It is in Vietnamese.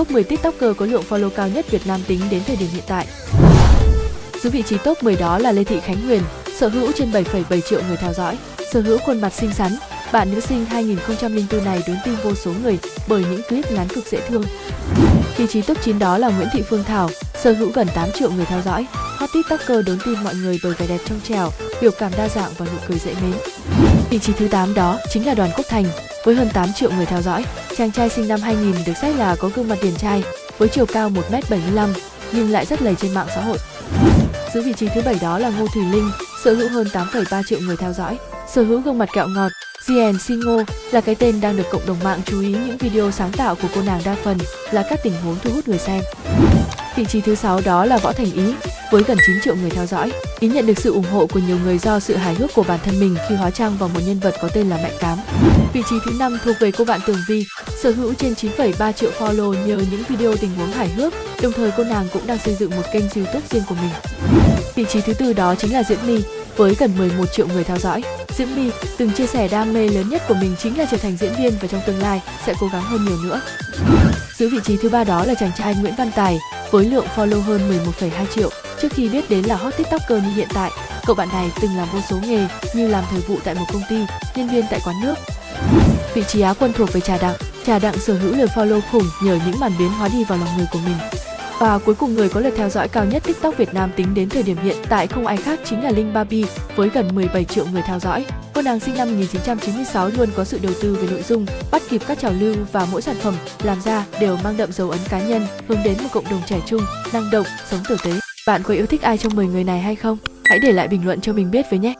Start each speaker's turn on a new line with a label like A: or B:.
A: top 10 TikToker có lượng follow cao nhất Việt Nam tính đến thời điểm hiện tại. Giữ vị trí top 10 đó là Lê Thị Khánh Huyền, sở hữu trên 7,7 triệu người theo dõi, sở hữu khuôn mặt xinh xắn. Bạn nữ sinh 2004 này đốn tim vô số người bởi những clip ngắn cực dễ thương. Vị trí top 9 đó là Nguyễn Thị Phương Thảo, sở hữu gần 8 triệu người theo dõi. Hot TikToker đốn tim mọi người bởi vẻ đẹp trong trẻo, biểu cảm đa dạng và nụ cười dễ mến. Vị trí thứ 8 đó chính là Đoàn Quốc Thành, với hơn 8 triệu người theo dõi. Chàng trai sinh năm 2000 được xét là có gương mặt điển trai, với chiều cao 1m75 nhưng lại rất lầy trên mạng xã hội. Giữ vị trí thứ bảy đó là Ngô Thùy Linh, sở hữu hơn 8,3 triệu người theo dõi, sở hữu gương mặt kẹo ngọt. GN Singo là cái tên đang được cộng đồng mạng chú ý những video sáng tạo của cô nàng đa phần là các tình huống thu hút người xem. Vị trí thứ sáu đó là Võ Thành Ý, với gần 9 triệu người theo dõi. Ý nhận được sự ủng hộ của nhiều người do sự hài hước của bản thân mình khi hóa trang vào một nhân vật có tên là Mạnh Cám. Vị trí thứ năm thuộc về cô bạn Tường Vi, sở hữu trên 9,3 triệu follow nhờ những video tình huống hài hước, đồng thời cô nàng cũng đang xây dựng một kênh YouTube riêng của mình. Vị trí thứ tư đó chính là Diễm My, với gần 11 triệu người theo dõi. Diễm My từng chia sẻ đam mê lớn nhất của mình chính là trở thành diễn viên và trong tương lai sẽ cố gắng hơn nhiều nữa. Giữ vị trí thứ ba đó là chàng trai Nguyễn Văn Tài với lượng follow hơn 11,2 triệu. Trước khi biết đến là hot tiktoker như hiện tại, cậu bạn này từng làm vô số nghề như làm thời vụ tại một công ty, nhân viên tại quán nước. Vị trí Á quân thuộc về Trà Đặng. Trà Đặng sở hữu lượt follow khủng nhờ những màn biến hóa đi vào lòng người của mình. Và cuối cùng người có lượt theo dõi cao nhất TikTok Việt Nam tính đến thời điểm hiện tại không ai khác chính là Linh Barbie với gần 17 triệu người theo dõi. Cô nàng sinh năm 1996 luôn có sự đầu tư về nội dung, bắt kịp các trào lưu và mỗi sản phẩm làm ra đều mang đậm dấu ấn cá nhân, hướng đến một cộng đồng trẻ trung, năng động, sống tử tế. Bạn có yêu thích ai trong 10 người này hay không? Hãy để lại bình luận cho mình biết với nhé!